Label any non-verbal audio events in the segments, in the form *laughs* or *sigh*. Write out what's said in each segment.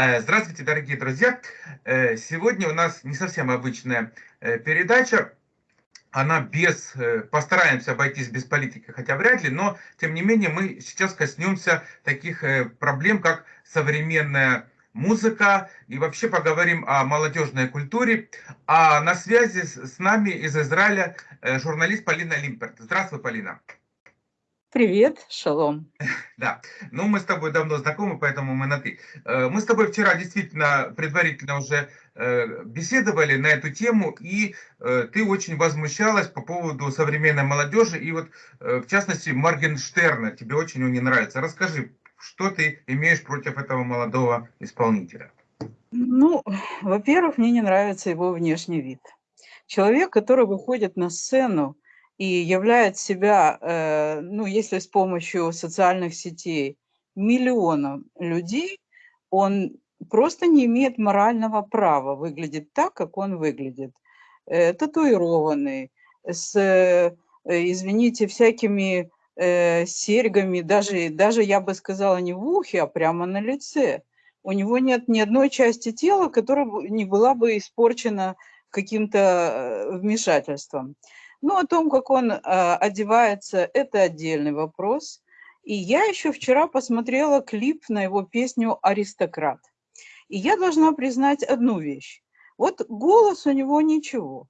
Э, здравствуйте, дорогие друзья! Э, сегодня у нас не совсем обычная э, передача. Она без, постараемся обойтись без политики, хотя вряд ли, но тем не менее мы сейчас коснемся таких проблем, как современная музыка и вообще поговорим о молодежной культуре. А на связи с нами из Израиля журналист Полина Лимперт. Здравствуй, Полина. Привет, шалом. *laughs* Да, ну мы с тобой давно знакомы, поэтому мы на «ты». Э, мы с тобой вчера действительно предварительно уже э, беседовали на эту тему, и э, ты очень возмущалась по поводу современной молодежи, и вот в частности Моргенштерна, тебе очень он не нравится. Расскажи, что ты имеешь против этого молодого исполнителя? Ну, во-первых, мне не нравится его внешний вид. Человек, который выходит на сцену, и являет себя, э, ну, если с помощью социальных сетей, миллионом людей, он просто не имеет морального права выглядеть так, как он выглядит. Э, татуированный, с, э, извините, всякими серьгами, даже, даже я бы сказала не в ухе, а прямо на лице. У него нет ни одной части тела, которая не была бы испорчена каким-то вмешательством. Ну, о том, как он э, одевается, это отдельный вопрос. И я еще вчера посмотрела клип на его песню «Аристократ». И я должна признать одну вещь. Вот голос у него ничего.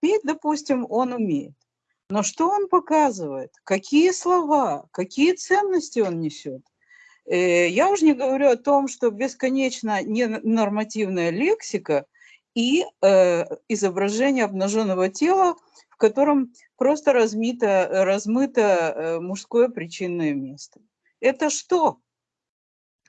Петь, допустим, он умеет. Но что он показывает? Какие слова? Какие ценности он несет? Э, я уже не говорю о том, что бесконечно ненормативная лексика и э, изображение обнаженного тела – в котором просто размито, размыто э, мужское причинное место. Это что?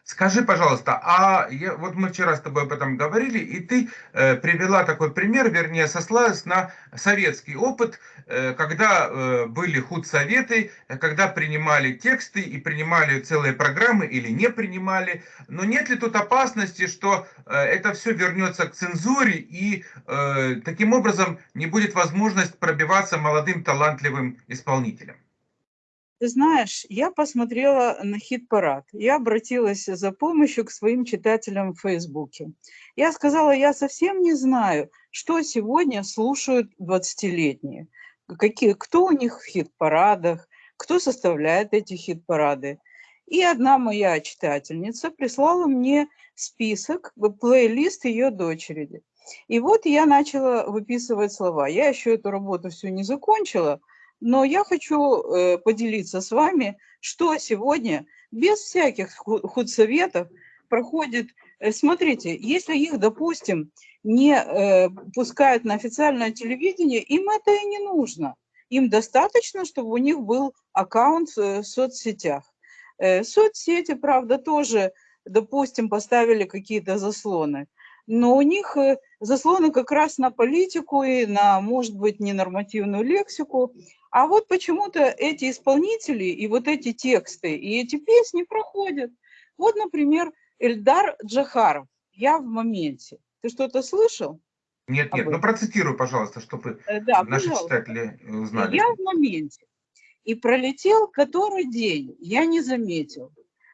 Скажи, пожалуйста, а я, вот мы вчера с тобой об этом говорили, и ты э, привела такой пример, вернее, сослалась на советский опыт, э, когда э, были худсоветы, когда принимали тексты и принимали целые программы или не принимали. Но нет ли тут опасности, что э, это все вернется к цензуре и э, таким образом не будет возможность пробиваться молодым талантливым исполнителям? Ты знаешь, я посмотрела на хит-парад. Я обратилась за помощью к своим читателям в Фейсбуке. Я сказала, я совсем не знаю, что сегодня слушают 20-летние. Какие, кто у них в хит-парадах, кто составляет эти хит-парады. И одна моя читательница прислала мне список, плейлист ее дочери. И вот я начала выписывать слова. Я еще эту работу всю не закончила – но я хочу э, поделиться с вами, что сегодня без всяких худсоветов проходит. Э, смотрите, если их, допустим, не э, пускают на официальное телевидение, им это и не нужно. Им достаточно, чтобы у них был аккаунт в соцсетях. Соцсети, правда, тоже, допустим, поставили какие-то заслоны но у них заслоны как раз на политику и на, может быть, ненормативную лексику. А вот почему-то эти исполнители и вот эти тексты и эти песни проходят. Вот, например, Эльдар Джахаров «Я в моменте». Ты что-то слышал? Нет, нет, ну процитируй, пожалуйста, чтобы э, да, наши пожалуйста. читатели узнали. Я в моменте. И пролетел который день, я не заметил.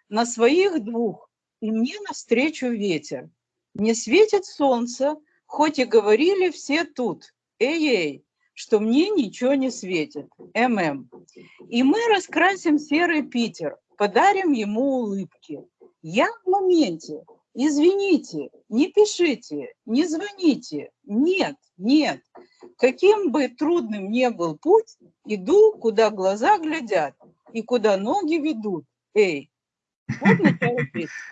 На своих двух, и мне навстречу ветер. Не светит солнце, хоть и говорили все тут, эй-эй, что мне ничего не светит, ММ. И мы раскрасим серый Питер, подарим ему улыбки. Я в моменте, извините, не пишите, не звоните, нет, нет. Каким бы трудным ни был путь, иду, куда глаза глядят и куда ноги ведут. Эй,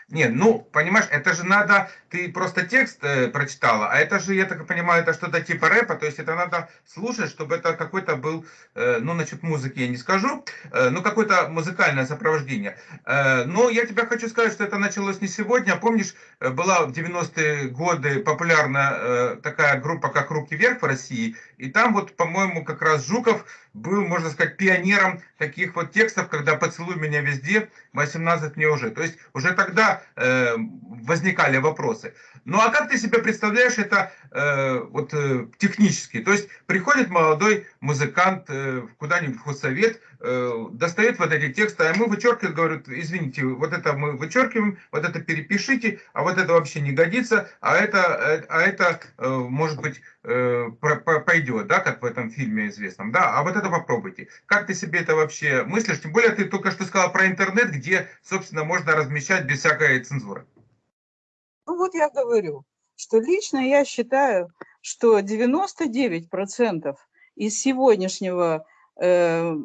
нет, ну, понимаешь, это же надо, ты просто текст э, прочитала, а это же, я так понимаю, это что-то типа рэпа, то есть это надо слушать, чтобы это какой-то был, э, ну, насчет музыки я не скажу, э, ну, какое-то музыкальное сопровождение. Э, но я тебе хочу сказать, что это началось не сегодня, помнишь, э, была в 90-е годы популярна э, такая группа, как «Руки вверх» в России, и там вот, по-моему, как раз Жуков был, можно сказать, пионером таких вот текстов, когда «Поцелуй меня везде», «18 мне уже. То есть уже тогда э, возникали вопросы. Ну а как ты себе представляешь это э, вот э, технически? То есть приходит молодой музыкант э, куда-нибудь в худсовет, достает вот эти тексты, а мы вычеркиваем, говорят, извините, вот это мы вычеркиваем, вот это перепишите, а вот это вообще не годится, а это, э, а это э, может быть э, пойдет, да, как в этом фильме известном, да, а вот это попробуйте. Как ты себе это вообще мыслишь? Тем более ты только что сказал про интернет, где, собственно, можно размещать без всякой цензуры. Ну вот я говорю, что лично я считаю, что 99% из сегодняшнего, э,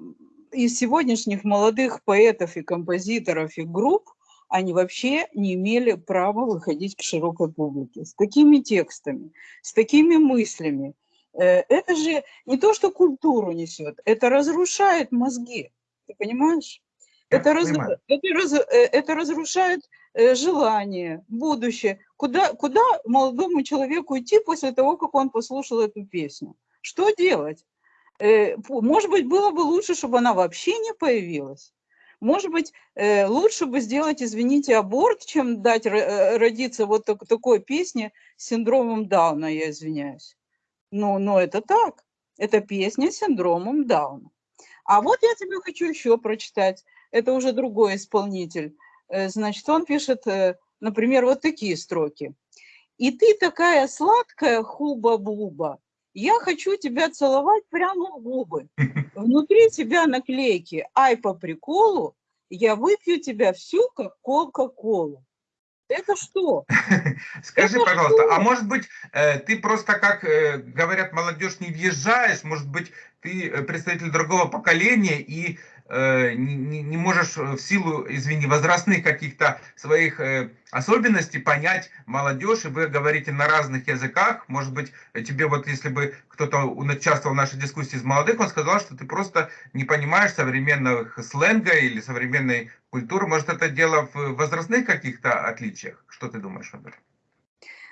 из сегодняшних молодых поэтов и композиторов и групп, они вообще не имели права выходить к широкой публике с такими текстами, с такими мыслями. Э, это же не то, что культуру несет, это разрушает мозги, ты понимаешь? Это, раз, это, раз, это разрушает Э, желание, будущее. Куда, куда молодому человеку идти после того, как он послушал эту песню? Что делать? Э, может быть, было бы лучше, чтобы она вообще не появилась. Может быть, э, лучше бы сделать, извините, аборт, чем дать родиться вот такой песне с синдромом Дауна, я извиняюсь. Но, но это так. Это песня с синдромом Дауна. А вот я тебе хочу еще прочитать. Это уже другой исполнитель. Э, значит, он пишет, э, например, вот такие строки. «И ты такая сладкая, хуба-буба, я хочу тебя целовать прямо в губы. *laughs* Внутри тебя наклейки, ай по приколу, я выпью тебя всю, как Кока-Колу. Это что? *laughs* Скажи, Это пожалуйста, что? а может быть, э, ты просто, как говорят молодежь, не въезжаешь, может быть, ты представитель другого поколения, и Э, не, можешь в силу, извини, возрастных каких-то своих э, особенностей понять молодежь, и вы говорите на разных языках, может быть, тебе вот если бы кто-то участвовал в нашей дискуссии из молодых, он сказал, что ты просто не понимаешь современных сленга или современной культуры, может это дело в возрастных каких-то отличиях? Что ты думаешь об этом?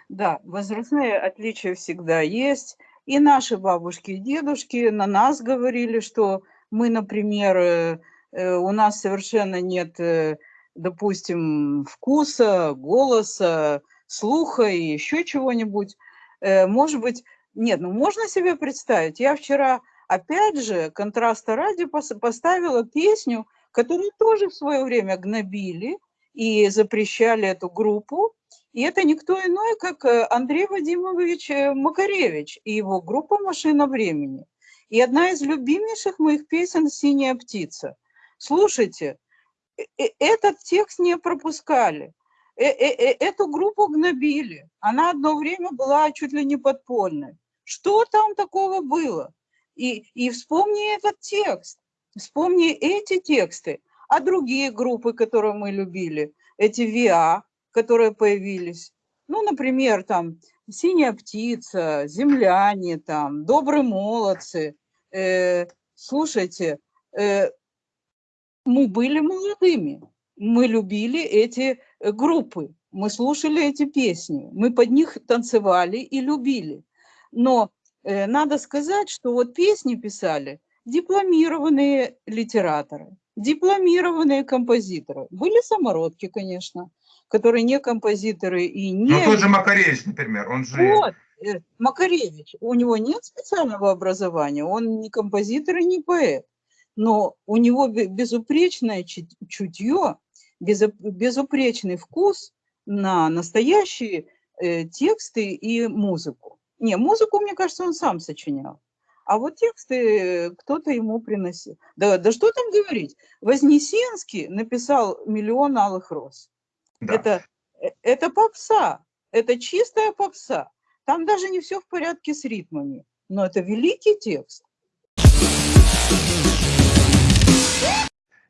Да, возрастные отличия всегда есть, и наши бабушки и дедушки на нас говорили, что мы, например, э, э, у нас совершенно нет, э, допустим, вкуса, голоса, слуха и еще чего-нибудь. Может быть, нет, ну можно себе представить. Я вчера, опять же, контраста ради поставила песню, которую тоже в свое время гнобили и запрещали эту группу. И это никто иной, как Андрей Вадимович Макаревич и его группа «Машина времени». И одна из любимейших моих песен «Синяя птица». Слушайте, э, э, этот текст не пропускали, э, эту группу гнобили. Она одно время была чуть ли не подпольной. Что там такого было? И, и вспомни этот текст, вспомни эти тексты, а другие группы, которые мы любили, эти ВИА, которые появились. Ну, например, там «Синяя птица», «Земляне», там, «Добрые молодцы», э, слушайте, э, мы были молодыми, мы любили эти э, группы, мы слушали эти песни, мы под них танцевали и любили. Но э, надо сказать, что вот песни писали дипломированные литераторы, дипломированные композиторы. Были самородки, конечно, которые не композиторы и не... Ну, тот же Макаревич, например, он же... Вот, Макаревич, у него нет специального образования, он не композитор и не поэт, но у него безупречное чутье, безупречный вкус на настоящие э, тексты и музыку. Не, музыку, мне кажется, он сам сочинял. А вот тексты кто-то ему приносил. Да, да что там говорить? Вознесенский написал «Миллион алых роз». Да. Это, э, это попса, это чистая попса. Там даже не все в порядке с ритмами, но это великий текст.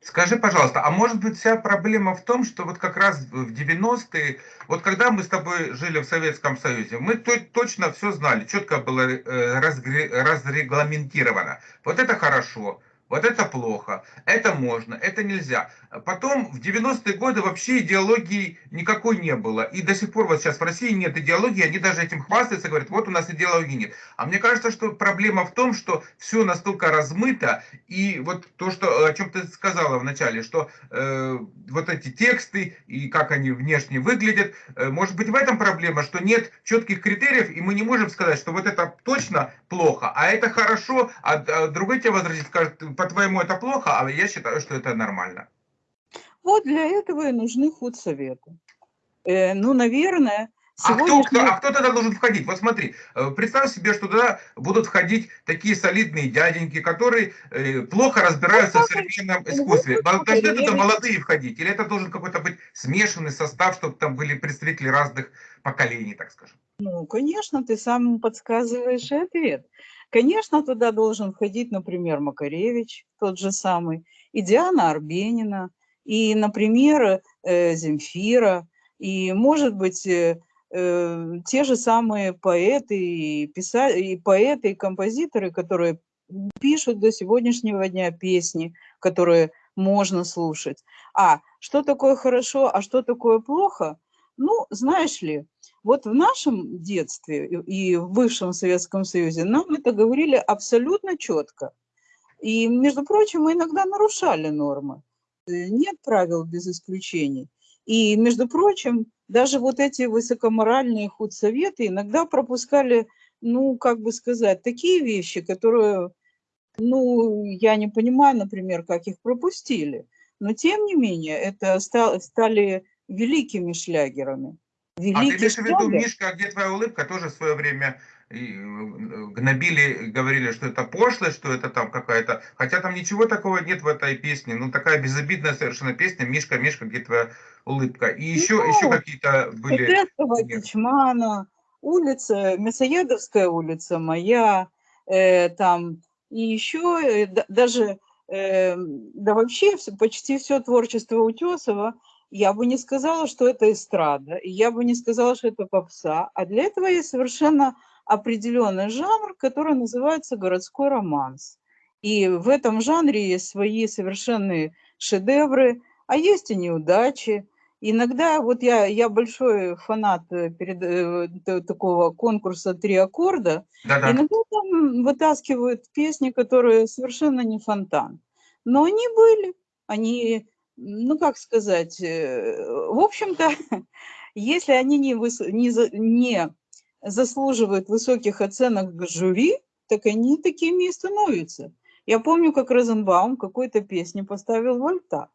Скажи, пожалуйста, а может быть вся проблема в том, что вот как раз в 90-е, вот когда мы с тобой жили в Советском Союзе, мы то, точно все знали, четко было э, разрегламентировано. Вот это хорошо, вот это плохо, это можно, это нельзя. Потом в 90-е годы вообще идеологии никакой не было. И до сих пор вот сейчас в России нет идеологии, они даже этим хвастаются, говорят, вот у нас идеологии нет. А мне кажется, что проблема в том, что все настолько размыто, и вот то, что, о чем ты сказала вначале, что э, вот эти тексты и как они внешне выглядят, э, может быть в этом проблема, что нет четких критериев, и мы не можем сказать, что вот это точно плохо, а это хорошо, а, а другой тебе возразит, скажет, по-твоему это плохо, а я считаю, что это нормально. Вот для этого и нужны худсоветы. Э, ну, наверное, а кто, кто, а кто тогда должен входить? Вот смотри, э, представь себе, что туда будут входить такие солидные дяденьки, которые э, плохо разбираются ну, в современном искусстве. Должны туда молодые входить? Или это должен какой-то быть смешанный состав, чтобы там были представители разных поколений, так скажем? Ну, конечно, ты сам подсказываешь ответ. Конечно, туда должен входить, например, Макаревич, тот же самый, и Диана Арбенина, и, например, э, Земфира, и, может быть, э, э, те же самые поэты и, писа... и поэты, и композиторы, которые пишут до сегодняшнего дня песни, которые можно слушать. А что такое хорошо, а что такое плохо? Ну, знаешь ли, вот в нашем детстве и в бывшем Советском Союзе нам это говорили абсолютно четко. И, между прочим, мы иногда нарушали нормы. Э, нет правил без исключений. И, между прочим, даже вот эти высокоморальные худсоветы иногда пропускали, ну, как бы сказать, такие вещи, которые, ну, я не понимаю, например, как их пропустили. Но, тем не менее, это стали великими шлягерами. Великий а ты имеешь в виду, Мишка, где твоя улыбка, тоже в свое время Э, гнобили, говорили, что это пошлость, что это там какая-то... Хотя там ничего такого нет в этой песне. Ну, такая безобидная совершенно песня. Мишка, Мишка, где твоя улыбка? И еще, ну, еще какие-то были... Кичмана, улица, Мясоедовская улица моя, э, там, и еще э, даже, э, да вообще почти все творчество Утесова, я бы не сказала, что это эстрада, я бы не сказала, что это попса, а для этого есть совершенно определенный жанр, который называется городской романс. И в этом жанре есть свои совершенные шедевры, а есть и неудачи. Иногда, вот я, я большой фанат э, перед, э, такого конкурса «Три аккорда», да -да. иногда там вытаскивают песни, которые совершенно не фонтан. Но они были, они, ну как сказать, э, в общем-то, *laughs* если они не, выс... не, не заслуживают высоких оценок жюри, так они такими и становятся. Я помню, как Розенбаум какой-то песни поставил Вольта.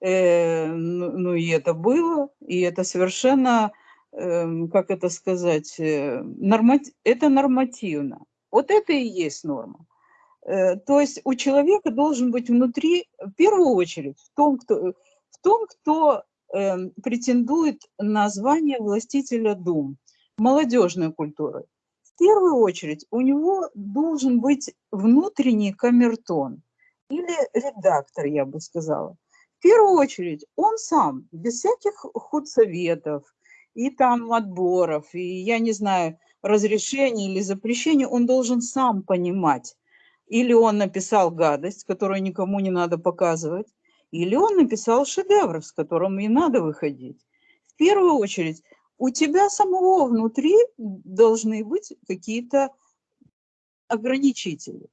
Э, ну, ну и это было, и это совершенно, э, как это сказать, э, нормати это нормативно. Вот это и есть норма. Э, то есть у человека должен быть внутри, в первую очередь, в том, кто, в том, кто э, претендует на звание властителя дум, молодежной культуры. В первую очередь у него должен быть внутренний камертон или редактор, я бы сказала. В первую очередь он сам, без всяких худсоветов и там отборов, и я не знаю, разрешений или запрещений, он должен сам понимать, или он написал гадость, которую никому не надо показывать, или он написал шедевр, с которым и надо выходить. В первую очередь у тебя самого внутри должны быть какие-то ограничители.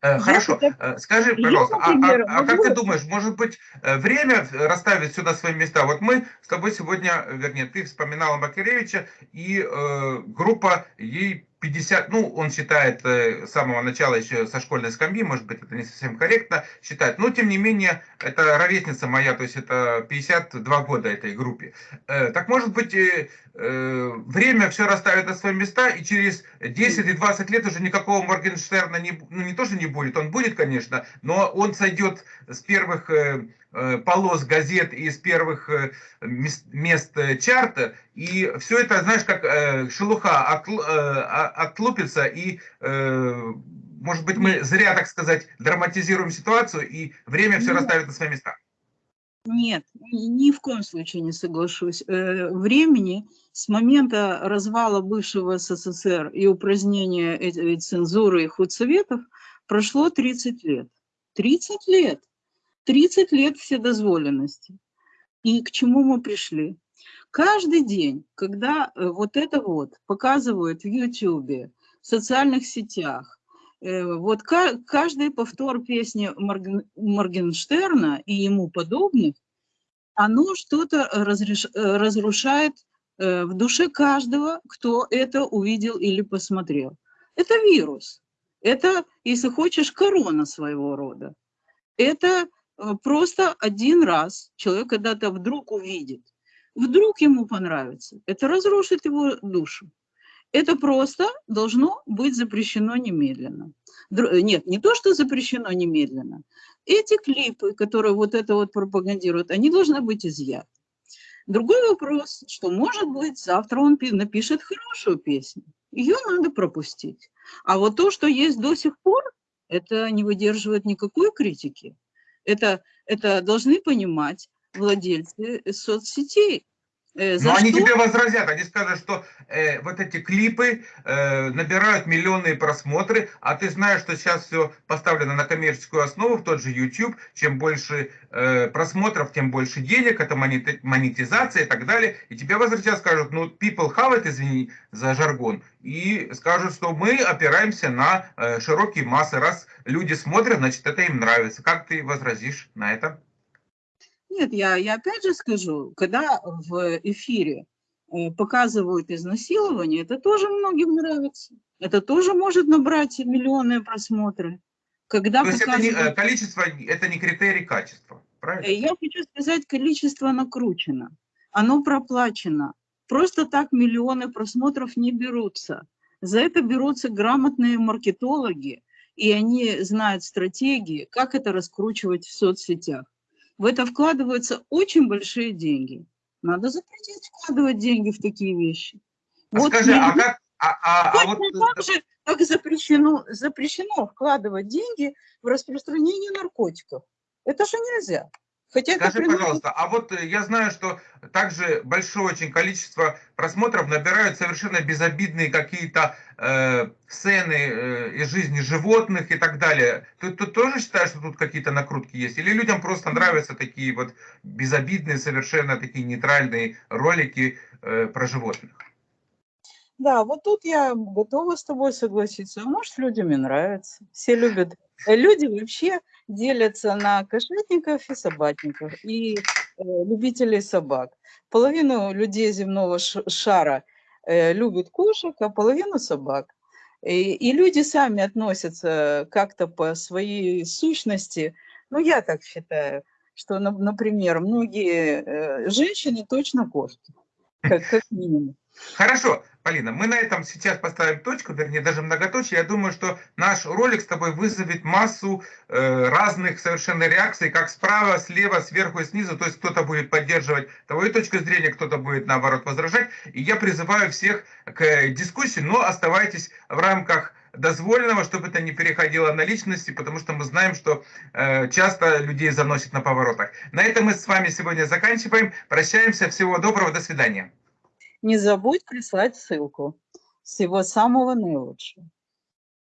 Э, хорошо, я, э, скажи, пожалуйста, я, например, а, а, а как ты думаешь, может быть, э, время расставить на свои места? Вот мы с тобой сегодня, вернее, ты вспоминала Макаревича, и э, группа ей 50, ну, он считает э, с самого начала еще со школьной скамьи, может быть, это не совсем корректно считать, но, тем не менее, это ровесница моя, то есть это 52 года этой группе. Э, так, может быть, э, время все расставит на свои места, и через 10 и 20 лет уже никакого Моргенштерна не, ну, не то, что не будет, он будет, конечно, но он сойдет с первых полос газет из первых э, мест э, чарта, и все это, знаешь, как шелуха отлупится, и, может быть, мы зря, так сказать, драматизируем ситуацию, и время все расставит на свои места. Нет, ни в коем случае не соглашусь. Времени с момента развала бывшего СССР и упразднения цензуры и худсоветов Прошло 30 лет. 30 лет. 30 лет вседозволенности. И к чему мы пришли? Каждый день, когда э, вот это вот показывают в YouTube, в социальных сетях, э, вот каждый повтор песни Моргенштерна и ему подобных, оно что-то разрушает э, в душе каждого, кто это увидел или посмотрел. Это вирус. Это, если хочешь, корона своего рода. Это просто один раз человек когда-то вдруг увидит вдруг ему понравится, это разрушит его душу. Это просто должно быть запрещено немедленно. Нет, не то, что запрещено немедленно. Эти клипы, которые вот это вот пропагандируют, они должны быть изъяты. Другой вопрос, что, может быть, завтра он напишет хорошую песню. Ее надо пропустить. А вот то, что есть до сих пор, это не выдерживает никакой критики. Это, это должны понимать владельцы соцсетей. Э, за Но что? они тебе возразят, они скажут, что э, вот эти клипы э, набирают миллионные просмотры, а ты знаешь, что сейчас все поставлено на коммерческую основу, в тот же YouTube, чем больше э, просмотров, тем больше денег, это монетизация и так далее. И тебе возразят, скажут, ну, people have it, извини за жаргон, и скажут, что мы опираемся на э, широкие массы, раз люди смотрят, значит, это им нравится. Как ты возразишь на это? Нет, я, я опять же скажу, когда в эфире э, показывают изнасилование, это тоже многим нравится. Это тоже может набрать миллионные просмотры. Когда То есть показывают... это не, э, количество, это не критерий качества, правильно? Э, я хочу сказать, количество накручено, оно проплачено. Просто так миллионы просмотров не берутся. За это берутся грамотные маркетологи, и они знают стратегии, как это раскручивать в соцсетях в это вкладываются очень большие деньги. Надо запретить вкладывать деньги в такие вещи. А вот скажи, а как... А, а, а вот... так же, как запрещено, запрещено вкладывать деньги в распространение наркотиков. Это же нельзя. Хотя Скажи, приносит... пожалуйста, а вот э, я знаю, что также большое очень количество просмотров набирают совершенно безобидные какие-то э, сцены э, из жизни животных и так далее. Ты, ты тоже считаешь, что тут какие-то накрутки есть? Или людям просто нравятся такие вот безобидные, совершенно такие нейтральные ролики э, про животных? Да, вот тут я готова с тобой согласиться. Может, людям и нравится. Все любят. Э, люди вообще делятся на кошатников и собачников, и э, любителей собак. Половину людей земного шара э, любят кошек, а половину собак. И, и люди сами относятся как-то по своей сущности, ну, я так считаю, что, например, многие женщины точно кошки, как, как минимум. Хорошо, Полина, мы на этом сейчас поставим точку, вернее, даже многоточие. Я думаю, что наш ролик с тобой вызовет массу э, разных совершенно реакций, как справа, слева, сверху и снизу. То есть кто-то будет поддерживать твою точку зрения, кто-то будет, наоборот, возражать. И я призываю всех к дискуссии, но оставайтесь в рамках дозволенного, чтобы это не переходило на личности, потому что мы знаем, что э, часто людей заносит на поворотах. На этом мы с вами сегодня заканчиваем. Прощаемся. Всего доброго. До свидания. Не забудь прислать ссылку. Всего самого наилучшего.